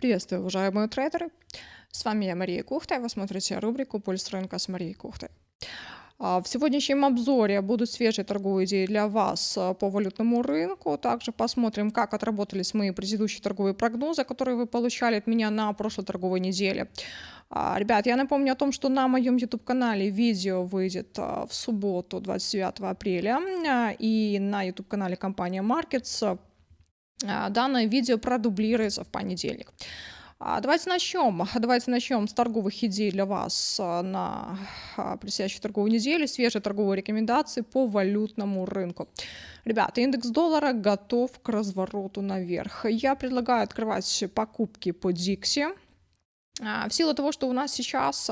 Приветствую, уважаемые трейдеры! С вами я, Мария Кухта, и вы смотрите рубрику «Пульс рынка» с Марией Кухтой. А, в сегодняшнем обзоре будут свежие торговые идеи для вас а, по валютному рынку. Также посмотрим, как отработались мои предыдущие торговые прогнозы, которые вы получали от меня на прошлой торговой неделе. А, ребят, я напомню о том, что на моем YouTube-канале видео выйдет в субботу, 29 апреля, и на YouTube-канале компания Markets данное видео продублируется в понедельник. А, давайте начнем. Давайте начнем с торговых идей для вас а, на предстоящую торговую неделю. Свежие торговые рекомендации по валютному рынку. Ребята, индекс доллара готов к развороту наверх. Я предлагаю открывать покупки по Dixie. В силу того, что у нас сейчас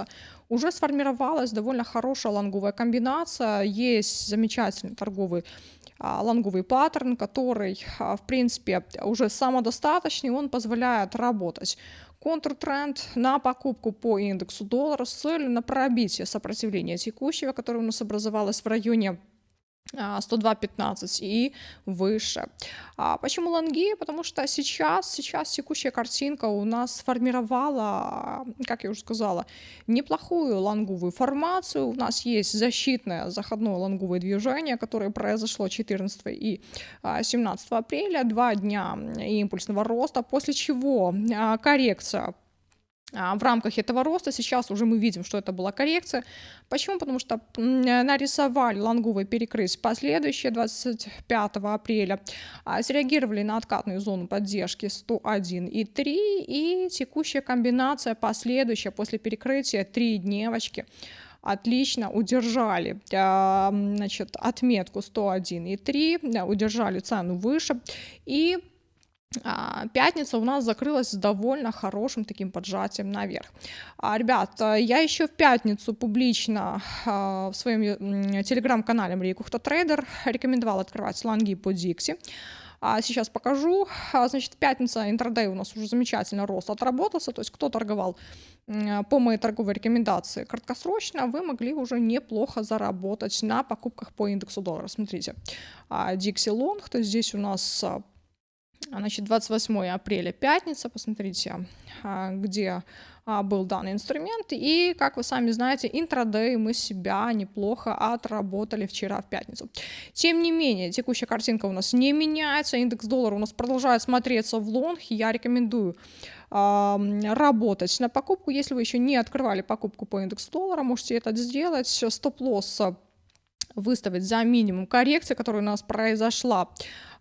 уже сформировалась довольно хорошая лонговая комбинация, есть замечательный торговый а, лонговый паттерн, который, а, в принципе, уже самодостаточный, он позволяет работать. Контртренд на покупку по индексу доллара с целью на пробитие сопротивления текущего, которое у нас образовалось в районе 102.15 и выше. А почему лонги? Потому что сейчас, сейчас текущая картинка у нас сформировала, как я уже сказала, неплохую лонговую формацию. У нас есть защитное заходное лонговое движение, которое произошло 14 и 17 апреля, два дня импульсного роста, после чего а, коррекция а, в рамках этого роста сейчас уже мы видим, что это была коррекция. Почему? Потому что нарисовали лонговый перекрыть последующие 25 апреля, а, среагировали на откатную зону поддержки 101,3 и текущая комбинация последующая после перекрытия 3 дневочки отлично удержали а, значит, отметку 101,3, удержали цену выше и а, пятница у нас закрылась с довольно хорошим таким поджатием наверх. А, ребят, я еще в пятницу публично а, в своем телеграм-канале Мария Трейдер рекомендовала открывать сланги по Дикси. А сейчас покажу. Значит, пятница интрадей у нас уже замечательно рост отработался, то есть кто торговал по моей торговой рекомендации краткосрочно, вы могли уже неплохо заработать на покупках по индексу доллара. Смотрите, Dixie Long, то есть здесь у нас Значит, 28 апреля, пятница, посмотрите, а, где а, был данный инструмент. И, как вы сами знаете, интрадей мы себя неплохо отработали вчера в пятницу. Тем не менее, текущая картинка у нас не меняется, индекс доллара у нас продолжает смотреться в лонг. Я рекомендую работать на покупку. Если вы еще не открывали покупку по индексу доллара, можете это сделать. Стоп-лосс выставить за минимум коррекции, которая у нас произошла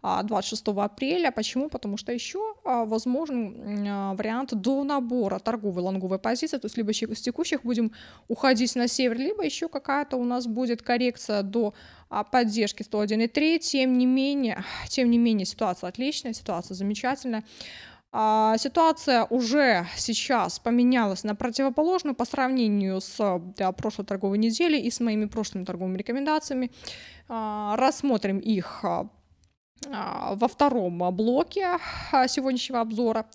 26 а, апреля. Почему? Потому что еще а, возможен а, вариант до набора торговой лонговой позиции, то есть либо с текущих будем уходить на север, либо еще какая-то у нас будет коррекция до поддержки 101,3. Тем не менее, тем не менее ситуация отличная, ситуация замечательная. Ситуация уже сейчас поменялась на противоположную по сравнению с да, прошлой торговой неделей и с моими прошлыми торговыми рекомендациями. Рассмотрим их а, во втором блоке а, сегодняшнего обзора.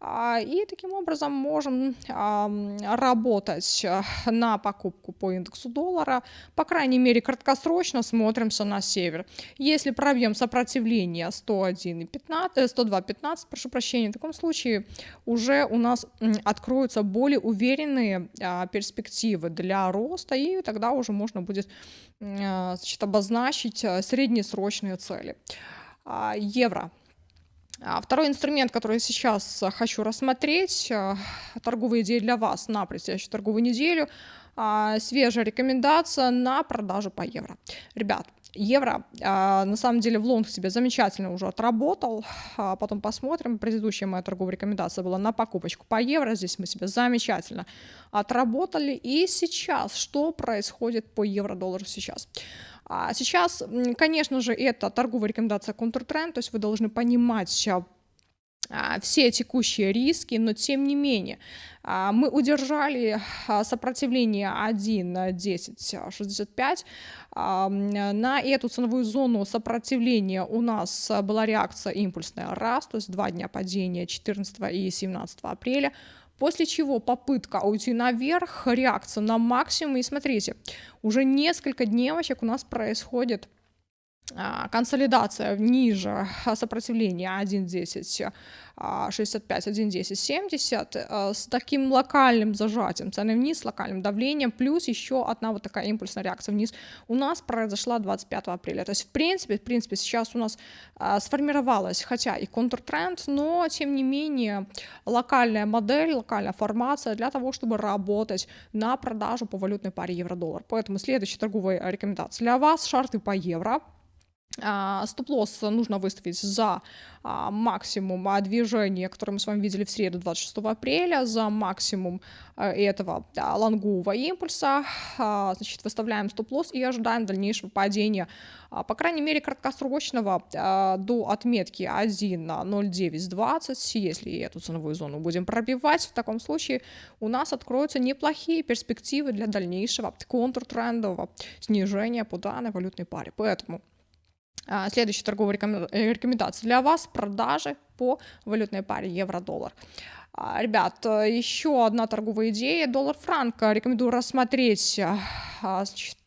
А, и таким образом можем работать на покупку по индексу доллара. По крайней мере, краткосрочно смотримся на север. Если пробьем сопротивление 101,15, 102,15, прошу прощения, в таком случае уже у нас откроются более уверенные перспективы для роста, и тогда уже можно будет значит, обозначить среднесрочные цели. А, евро. А, второй инструмент, который сейчас а, хочу рассмотреть, торговые идеи для вас на предстоящую торговую неделю, свежая рекомендация на продажу по евро. Ребят, евро на самом деле в лонг себе замечательно уже отработал, потом посмотрим, предыдущая моя торговая рекомендация была на покупочку по евро, здесь мы себе замечательно отработали, и сейчас, что происходит по евро-доллару сейчас? А сейчас, конечно же, это торговая рекомендация контртренд, то есть вы должны понимать а, все текущие риски, но тем не менее а, мы удержали сопротивление 1.1065. На эту ценовую зону сопротивления у нас была реакция импульсная раз, то есть два дня падения 14 и 17 апреля. После чего попытка уйти наверх, реакция на максимум. И смотрите, уже несколько дневочек у нас происходит консолидация ниже сопротивления 1.10 65, 1.10, 70 с таким локальным зажатием цены вниз, локальным давлением, плюс еще одна вот такая импульсная реакция вниз у нас произошла 25 апреля. То есть, в принципе, в принципе, сейчас у нас а, сформировалась, хотя и контртренд, но, тем не менее, локальная модель, локальная формация для того, чтобы работать на продажу по валютной паре евро-доллар. Поэтому следующая торговая рекомендация для вас, шарты по евро, а, стоп-лосс нужно выставить за а, максимум движения, которое мы с вами видели в среду 26 апреля, за максимум а, этого лонгового импульса. Значит, выставляем стоп-лосс и ожидаем дальнейшего падения, по крайней мере, краткосрочного до отметки 1.0920. Если эту ценовую зону будем пробивать, в таком случае у нас откроются неплохие перспективы для дальнейшего контртрендового снижения по данной валютной паре. Поэтому а, следующая торговая э, рекомендация для вас – продажи по валютной паре евро-доллар. А, ребят, еще одна торговая идея – доллар-франк. Рекомендую рассмотреть а, значит,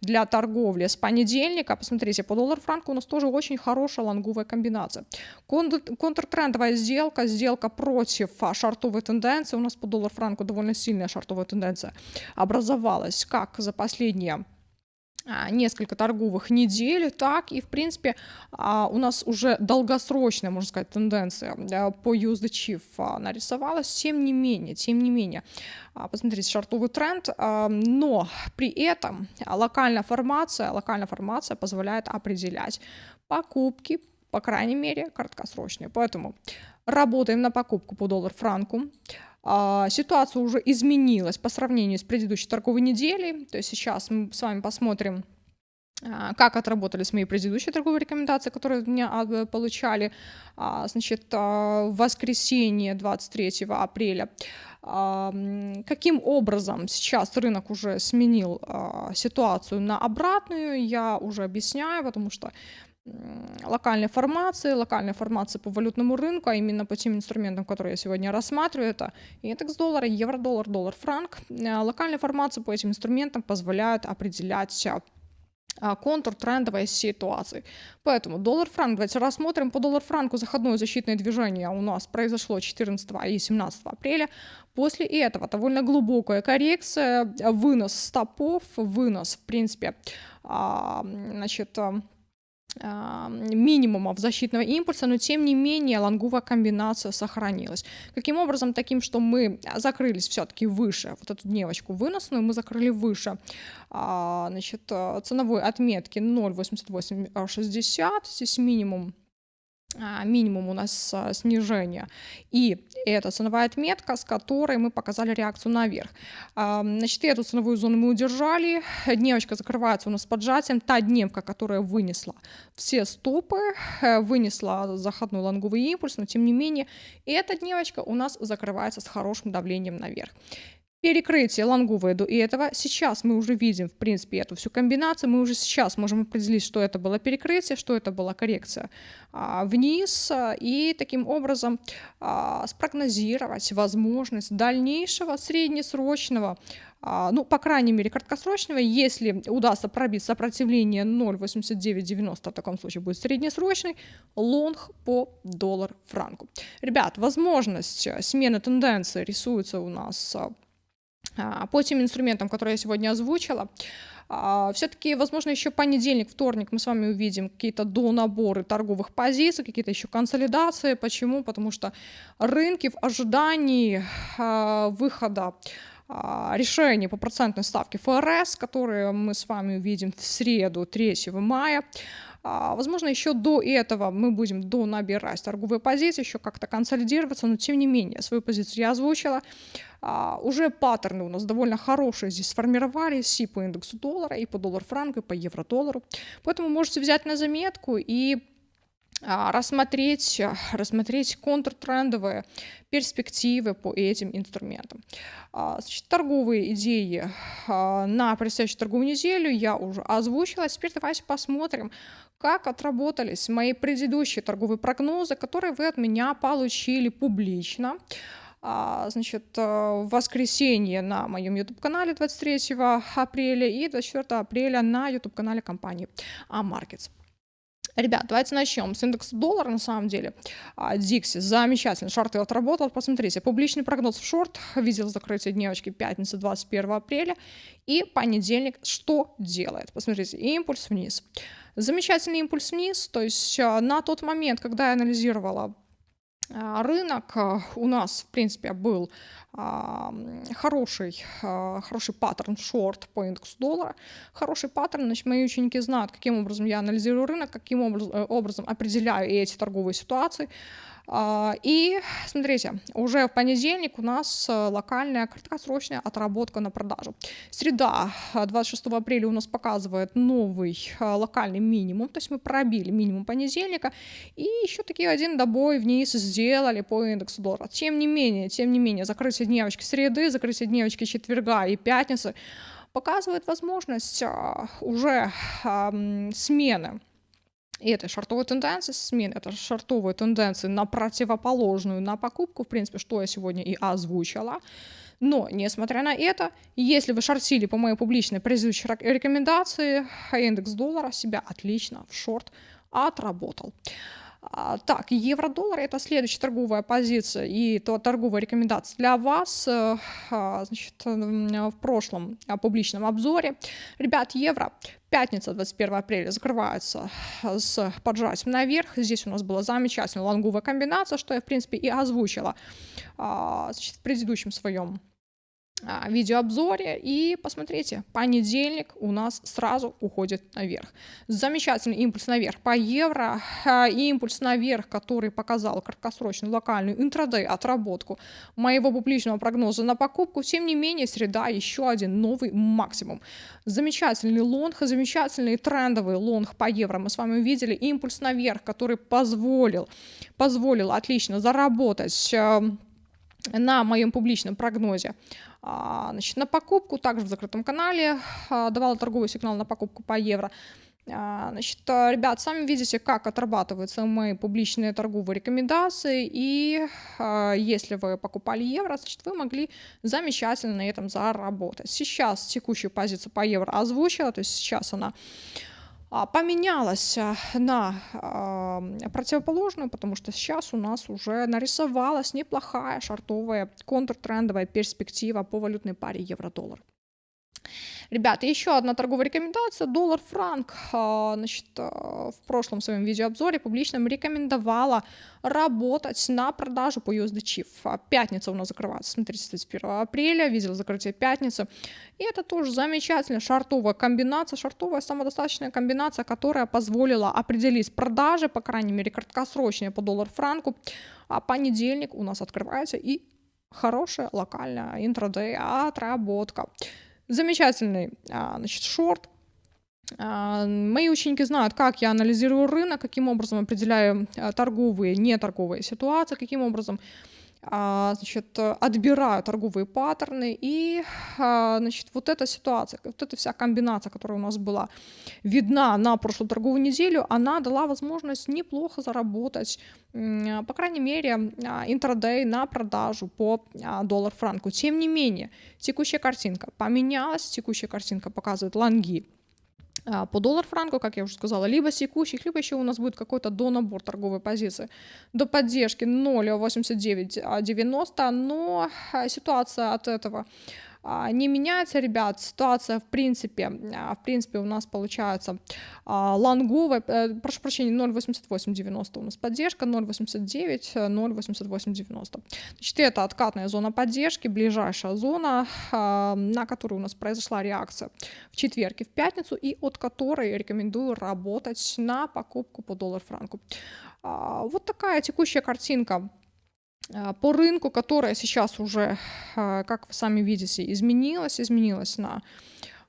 для торговли с понедельника. Посмотрите, по доллар-франку у нас тоже очень хорошая лонговая комбинация. Контртрендовая сделка, сделка против шартовой тенденции. У нас по доллар-франку довольно сильная шартовая тенденция образовалась, как за последние а, несколько торговых недель, так и, в принципе, а, у нас уже долгосрочная, можно сказать, тенденция по USD Chief а, нарисовалась, тем не менее, тем не менее, посмотрите, шартовый тренд, но при этом локальная формация, локальная формация позволяет определять покупки, по крайней мере, краткосрочные, поэтому работаем на покупку по доллар-франку, а, ситуация уже изменилась по сравнению с предыдущей торговой неделей. То есть сейчас мы с вами посмотрим, а, как отработались мои предыдущие торговые рекомендации, которые меня а, получали, значит, в воскресенье 23 апреля. Каким образом сейчас рынок уже сменил ситуацию на обратную, я уже объясняю, потому что локальной формации, локальной формации по валютному рынку, а именно по тем инструментам, которые я сегодня рассматриваю, это индекс доллара, евро-доллар, доллар-франк. Э, локальные формации по этим инструментам позволяют определять а, контур трендовой ситуации. Поэтому доллар-франк, давайте рассмотрим по доллар-франку заходное защитное движение у нас произошло 14 и 17 апреля. После этого довольно глубокая коррекция, вынос стопов, вынос, в принципе, а, значит, минимумов защитного импульса, но тем не менее лонговая комбинация сохранилась. Каким образом? Таким, что мы закрылись все-таки выше, вот эту дневочку выносную мы закрыли выше а, значит, ценовой отметки 0,8860, здесь минимум а, минимум у нас а, снижение. И это ценовая отметка, с которой мы показали реакцию наверх. Значит, эту ценовую зону мы удержали. Дневочка закрывается у нас поджатием. Та дневка, которая вынесла все стопы, э, вынесла заходной лонговый импульс, но тем не менее эта дневочка у нас закрывается с хорошим давлением наверх перекрытие лонговое до этого. Сейчас мы уже видим, в принципе, эту всю комбинацию. Мы уже сейчас можем определить, что это было перекрытие, что это была коррекция а, вниз. И таким образом а, спрогнозировать возможность дальнейшего среднесрочного а, ну, по крайней мере, краткосрочного, если удастся пробить сопротивление 0,8990, в таком случае будет среднесрочный лонг по доллар-франку. Ребят, возможность смены тенденции рисуется у нас а, по тем инструментам, которые я сегодня озвучила. А, Все-таки, возможно, еще понедельник, вторник мы с вами увидим какие-то донаборы торговых позиций, какие-то еще консолидации. Почему? Потому что рынки в ожидании а, выхода решений по процентной ставке ФРС, которые мы с вами увидим в среду 3 мая, а, возможно, еще до этого мы будем до набирать торговые позиции, еще как-то консолидироваться, но тем не менее, свою позицию я озвучила. А, уже паттерны у нас довольно хорошие здесь сформировались и по индексу доллара, и по доллар-франку, и по евро-доллару. Поэтому можете взять на заметку и а, рассмотреть, рассмотреть контртрендовые перспективы по этим инструментам. А, значит, торговые идеи а, на предстоящую торговую неделю я уже озвучила. Теперь давайте посмотрим, как отработались мои предыдущие торговые прогнозы, которые вы от меня получили публично. А, значит, э, в воскресенье на моем YouTube-канале 23 апреля и 24 апреля на YouTube-канале компании Markets. Ребят, давайте начнем с индекса доллара, на самом деле. А, Дикси, замечательно, шорты отработал. Посмотрите, публичный прогноз в шорт, видел закрытие дневочки пятница 21 апреля. И понедельник что делает? Посмотрите, импульс вниз. Замечательный импульс вниз, то есть а, на тот момент, когда я анализировала а, рынок а, у нас, в принципе, был а, хороший, хороший паттерн шорт по индексу доллара. Хороший паттерн, значит, мои ученики знают, каким образом я анализирую рынок, каким э, образом определяю эти торговые ситуации. А, и смотрите, уже в понедельник у нас э, локальная краткосрочная отработка на продажу. Среда, 26 э, апреля у нас показывает новый э, локальный минимум, то есть мы пробили минимум понедельника, и еще такие один добой вниз сделали по индексу доллара. Тем не менее, тем не менее, закрытие дневочки среды, закрытие дневочки четверга и пятницы показывает возможность уже смены и это шортовые тенденции, смен это шортовые тенденции на противоположную, на покупку, в принципе, что я сегодня и озвучила. Но, несмотря на это, если вы шортили по моей публичной предыдущей рекомендации, индекс доллара себя отлично в шорт отработал. А, так, евро-доллар это следующая торговая позиция и то торговая рекомендация для вас. Э, а, значит, в прошлом а, публичном обзоре. Ребят, евро Пятница, 21 апреля, закрывается с поджатием наверх. Здесь у нас была замечательная лонговая комбинация, что я, в принципе, и озвучила значит, в предыдущем своем а, видеообзоре. И посмотрите, понедельник у нас сразу уходит наверх. Замечательный импульс наверх по евро. А, импульс наверх, который показал краткосрочную локальную интрадей отработку моего публичного прогноза на покупку. Тем не менее, среда еще один новый максимум. Замечательный лонг, замечательный трендовый лонг по евро. Мы с вами увидели импульс наверх, который позволил, позволил отлично заработать э, на моем публичном прогнозе а, значит, на покупку, также в закрытом канале, а, давала торговый сигнал на покупку по евро. А, значит, ребят, сами видите, как отрабатываются мои публичные торговые рекомендации, и если вы покупали евро, значит, вы могли замечательно на этом заработать. Сейчас текущую позицию по евро озвучила, то есть сейчас она а, поменялась а, на а, противоположную, потому что сейчас у нас уже нарисовалась неплохая шартовая контртрендовая перспектива по валютной паре евро-доллар. Ребята, еще одна торговая рекомендация. Доллар-франк. А, значит, а, в прошлом своем видеообзоре публичном рекомендовала работать на продажу по USD Chief. А, пятница у нас закрывается, смотрите, 31 апреля, видел закрытие пятницы. И это тоже замечательная шартовая комбинация, шартовая самодостаточная комбинация, которая позволила определить продажи, по крайней мере, краткосрочные по доллар-франку. А понедельник у нас открывается и хорошая локальная интрадей отработка. Замечательный а, значит, шорт. А, мои ученики знают, как я анализирую рынок, каким образом определяю а, торговые, неторговые ситуации, каким образом значит, отбираю торговые паттерны. И значит, вот эта ситуация, вот эта вся комбинация, которая у нас была видна на прошлую торговую неделю, она дала возможность неплохо заработать, по крайней мере, интрадей на продажу по доллар-франку. Тем не менее, текущая картинка поменялась, текущая картинка показывает лонги а, по доллар-франку, как я уже сказала, либо секущих, либо еще у нас будет какой-то донабор торговой позиции. До поддержки 0,8990, но а, ситуация от этого не меняется, ребят. Ситуация, в принципе, а, в принципе, у нас получается а, лонговая, э, прошу прощения, 0.8890 у нас поддержка, 0.89, 0.8890. Значит, это откатная зона поддержки, ближайшая зона, на которую у нас произошла реакция в четверг и в пятницу, и от которой рекомендую работать на покупку по доллар-франку. Вот такая текущая картинка а, по рынку, которая сейчас уже, а, как вы сами видите, изменилась, изменилась на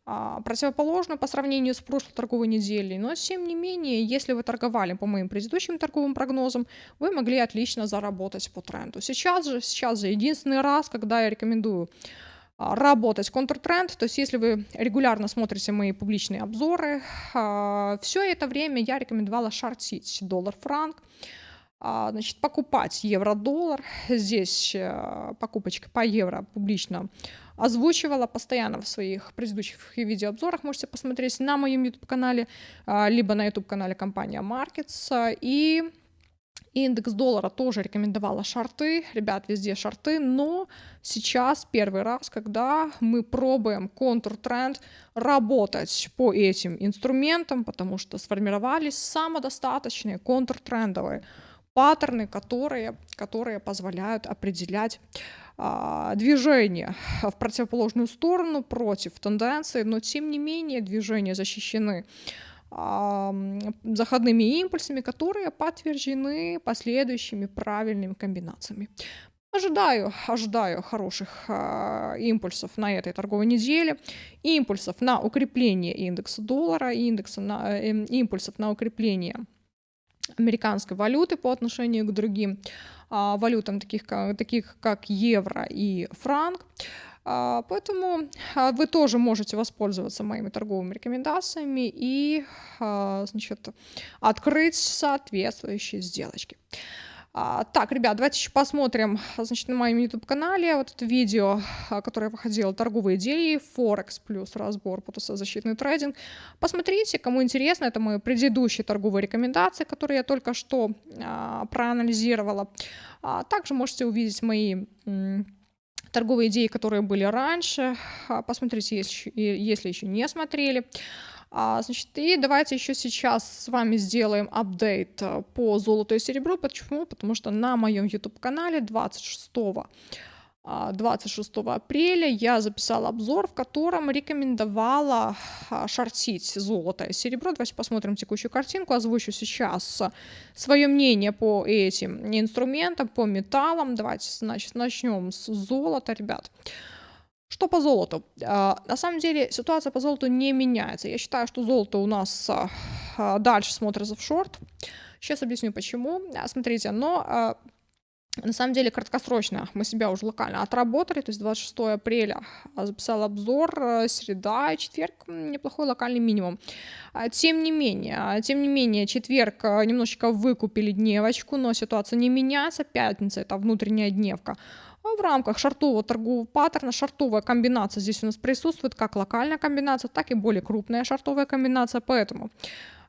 а, противоположную по сравнению с прошлой торговой неделей. Но, тем не менее, если вы торговали по моим предыдущим торговым прогнозам, вы могли отлично заработать по тренду. Сейчас же, сейчас же единственный раз, когда я рекомендую работать контртренд, то есть если вы регулярно смотрите мои публичные обзоры, все это время я рекомендовала шортить доллар-франк, а, значит, покупать евро-доллар. Здесь э, покупочка по евро публично озвучивала постоянно в своих предыдущих видеообзорах. Можете посмотреть на моем YouTube-канале, а, либо на YouTube-канале компания Markets. И индекс доллара тоже рекомендовала шарты. Ребят, везде шарты. Но сейчас первый раз, когда мы пробуем контур-тренд работать по этим инструментам, потому что сформировались самодостаточные контур-трендовые паттерны, которые, которые позволяют определять а, движение в противоположную сторону против тенденции, но тем не менее движения защищены а, заходными импульсами, которые подтверждены последующими правильными комбинациями. Ожидаю, ожидаю хороших э, импульсов на этой торговой неделе, импульсов на укрепление индекса доллара, индекса на, э, импульсов на укрепление американской валюты по отношению к другим а, валютам, таких как, таких как евро и франк. А, поэтому а, вы тоже можете воспользоваться моими торговыми рекомендациями и значит, открыть соответствующие сделочки. А, так, ребят, давайте еще посмотрим, значит, на моем YouTube-канале вот это видео, а, которое выходило «Торговые идеи», Форекс плюс разбор, защитный трейдинг. Посмотрите, кому интересно, это мои предыдущие торговые рекомендации, которые я только что а, проанализировала. А, также можете увидеть мои торговые идеи, которые были раньше. А, посмотрите, если, если еще не смотрели. А, значит, и давайте еще сейчас с вами сделаем апдейт э, по золоту и серебру. Почему? Потому что на моем YouTube-канале 26 26 а, апреля я записала обзор, в котором рекомендовала а, шортить золото и серебро. Давайте посмотрим текущую картинку, озвучу сейчас свое мнение по этим инструментам, по металлам. Давайте, значит, начнем с золота, ребят. Что по золоту? А, на самом деле ситуация по золоту не меняется. Я считаю, что золото у нас а, а, дальше смотрится в шорт. Сейчас объясню почему. Смотрите, но на самом деле краткосрочно мы себя уже локально отработали, то есть 26 апреля записал обзор, среда четверг неплохой локальный минимум. Тем не менее, тем не менее, четверг немножечко выкупили дневочку, но ситуация не меняется, пятница это внутренняя дневка. А в рамках шартового торгового паттерна шартовая комбинация здесь у нас присутствует как локальная комбинация, так и более крупная шартовая комбинация, поэтому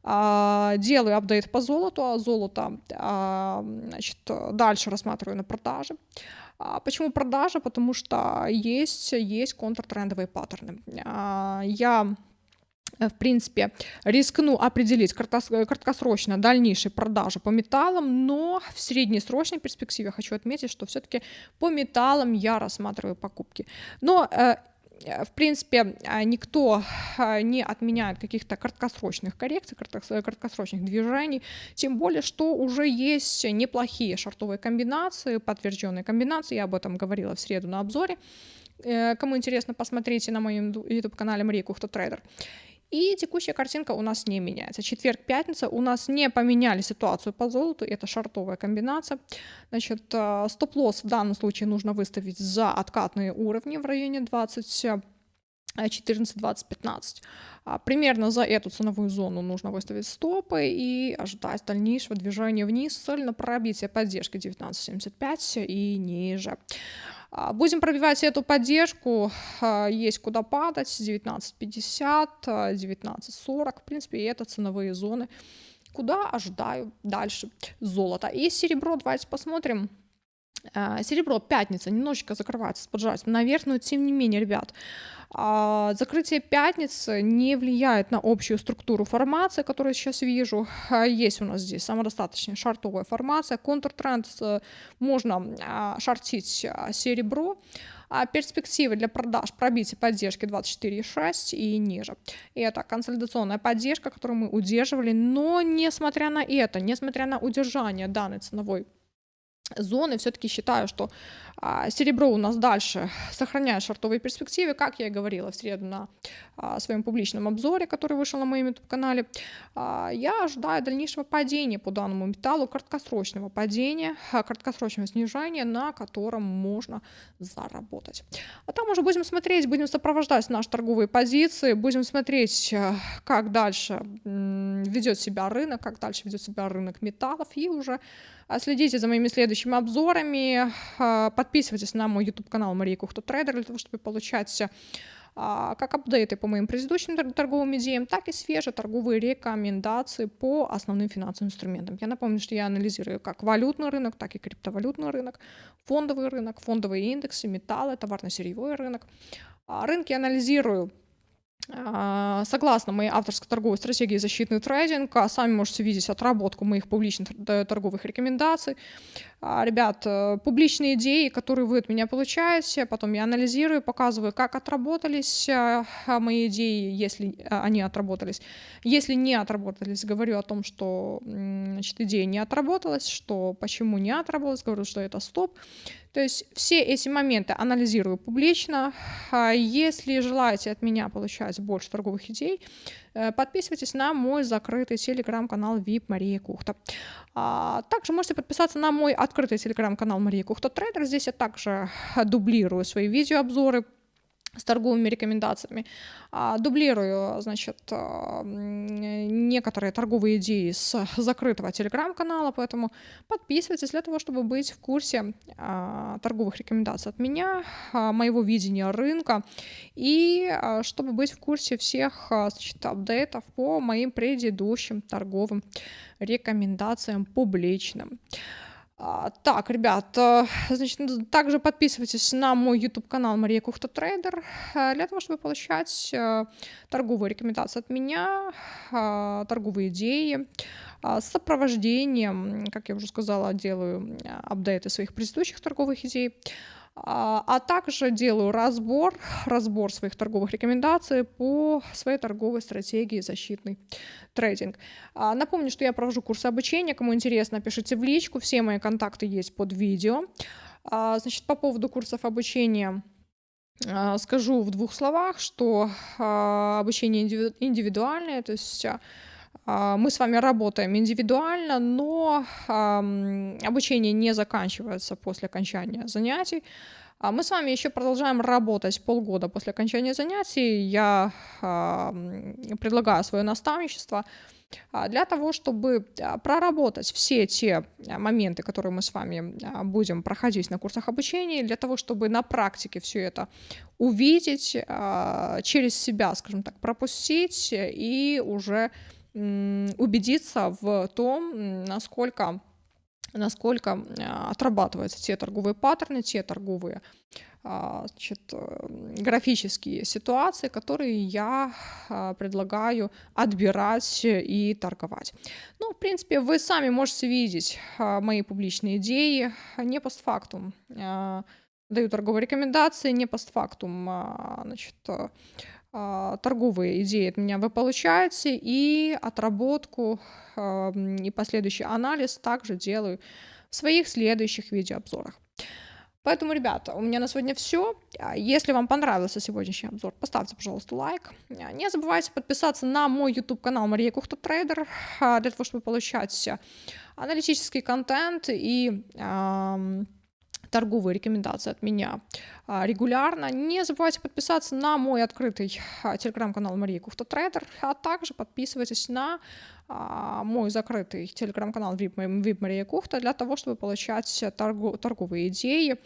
а, делаю апдейт по золоту, а золото а, значит, дальше рассматриваю на продаже. А почему продажа? Потому что есть, есть контртрендовые паттерны. Я в принципе, рискну определить краткосрочно дальнейшие продажи по металлам, но в среднесрочной перспективе хочу отметить, что все-таки по металлам я рассматриваю покупки. Но э, э, в принципе, никто не отменяет каких-то краткосрочных коррекций, краткосрочных движений, тем более, что уже есть неплохие шартовые комбинации, подтвержденные комбинации, я об этом говорила в среду на обзоре. Кому интересно, посмотрите на моем YouTube-канале Мария Кухта Трейдер. И текущая картинка у нас не меняется. Четверг, пятница у нас не поменяли ситуацию по золоту, это шартовая комбинация. Значит, э, стоп-лосс в данном случае нужно выставить за откатные уровни в районе 20 14-20-15. А, примерно за эту ценовую зону нужно выставить стопы и ожидать дальнейшего движения вниз с целью на пробитие поддержки 19.75 и ниже. А, будем пробивать эту поддержку, а, есть куда падать, 19.50, 19.40, а, в принципе, и это ценовые зоны, куда ожидаю дальше золото. И серебро, давайте посмотрим. Серебро, пятница, немножечко закрывается с поджатием наверх, но тем не менее, ребят, а, закрытие пятницы не влияет на общую структуру формации, которую сейчас вижу. Есть у нас здесь самодостаточная шартовая формация. Контртренд э, можно а, шортить серебро. А перспективы для продаж пробитие поддержки 24,6 и ниже. И это консолидационная поддержка, которую мы удерживали, но несмотря на это, несмотря на удержание данной ценовой зоны. Все-таки считаю, что серебро у нас дальше сохраняет шортовые перспективы, как я и говорила в среду на а, своем публичном обзоре, который вышел на моем YouTube-канале. А, я ожидаю дальнейшего падения по данному металлу, краткосрочного падения, краткосрочного снижения, на котором можно заработать. А там уже будем смотреть, будем сопровождать наши торговые позиции, будем смотреть, как дальше ведет себя рынок, как дальше ведет себя рынок металлов, и уже следите за моими следующими обзорами, подписывайтесь на мой YouTube-канал Мария Кухта Трейдер для того, чтобы получать а, как апдейты по моим предыдущим торговым идеям, так и свежие торговые рекомендации по основным финансовым инструментам. Я напомню, что я анализирую как валютный рынок, так и криптовалютный рынок, фондовый рынок, фондовые индексы, металлы, товарно-сырьевой рынок. А, рынки анализирую согласно моей авторской торговой стратегии защитный трейдинг, сами можете видеть отработку моих публичных торговых рекомендаций. А, ребят, э, публичные идеи, которые вы от меня получаете, потом я анализирую, показываю, как отработались а, мои идеи, если они отработались. Если не отработались, говорю о том, что значит, идея не отработалась, что почему не отработалась, говорю, что это стоп. То есть все эти моменты анализирую публично. Если желаете от меня получать больше торговых идей, э, подписывайтесь на мой закрытый телеграм-канал VIP Мария Кухта. Также можете подписаться на мой открытый телеграм-канал Мария Кухта Трейдер. Здесь я также дублирую свои видеообзоры с торговыми рекомендациями. А, дублирую, значит, а, некоторые торговые идеи с закрытого телеграм-канала, поэтому подписывайтесь для того, чтобы быть в курсе а, торговых рекомендаций от меня, моего видения рынка и чтобы быть в курсе всех значит, апдейтов по моим предыдущим торговым рекомендациям публичным. А, так, ребят, э, значит, также подписывайтесь на мой YouTube-канал Мария Кухта Трейдер э, для того, чтобы получать э, торговые рекомендации от меня, торговые идеи, с сопровождением, как я уже сказала, делаю апдейты своих предыдущих торговых идей, а, а также делаю разбор, разбор своих торговых рекомендаций по своей торговой стратегии защитный трейдинг. А, напомню, что я провожу курсы обучения, кому интересно, пишите в личку, все мои контакты есть под видео. А, значит, по поводу курсов обучения скажу в двух словах, что обучение индивидуальное, то есть мы с вами работаем индивидуально, но обучение не заканчивается после окончания занятий. А мы с вами еще продолжаем работать полгода после окончания занятий. Я предлагаю свое наставничество а, для того, чтобы проработать все те моменты, которые мы с вами будем проходить на курсах обучения, для того, чтобы на практике все это увидеть, через себя, скажем так, пропустить и уже убедиться в том, насколько, насколько а, отрабатываются те торговые паттерны, те торговые а, значит, э, графические ситуации, которые я а, предлагаю отбирать и торговать. Ну, в принципе, вы сами можете видеть мои публичные идеи не постфактум. Даю торговые рекомендации не постфактум. Значит, а, торговые идеи от меня вы получаете, и отработку а, и последующий анализ также делаю в своих следующих видеообзорах. Поэтому, ребята, у меня на сегодня все. А, если вам понравился сегодняшний обзор, поставьте, пожалуйста, лайк. Не забывайте подписаться на мой YouTube-канал Мария Кухта Трейдер для того, чтобы получать аналитический контент и торговые рекомендации от меня а, регулярно. Не забывайте подписаться на мой открытый а, телеграм-канал Мария Кухта Трейдер, а также подписывайтесь на а, мой закрытый телеграм-канал VIP, VIP Мария Кухта для того, чтобы получать торговые идеи,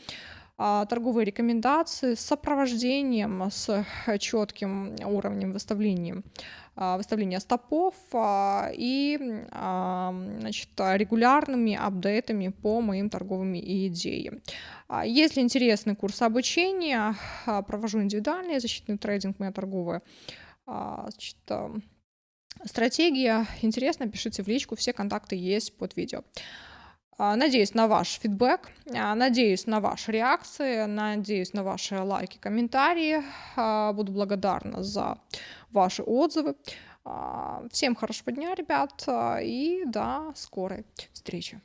торговые рекомендации с сопровождением, с четким уровнем выставления а, выставления стопов а, и значит, регулярными апдейтами по моим торговым идеям. А, если интересный курс обучения, провожу индивидуальный защитный трейдинг, моя торговая значит, стратегия. Интересно, пишите в личку, все контакты есть под видео. Надеюсь на ваш фидбэк, надеюсь на ваши реакции, надеюсь на ваши лайки, комментарии. Буду благодарна за ваши отзывы. Всем хорошего дня, ребят, и до скорой встречи.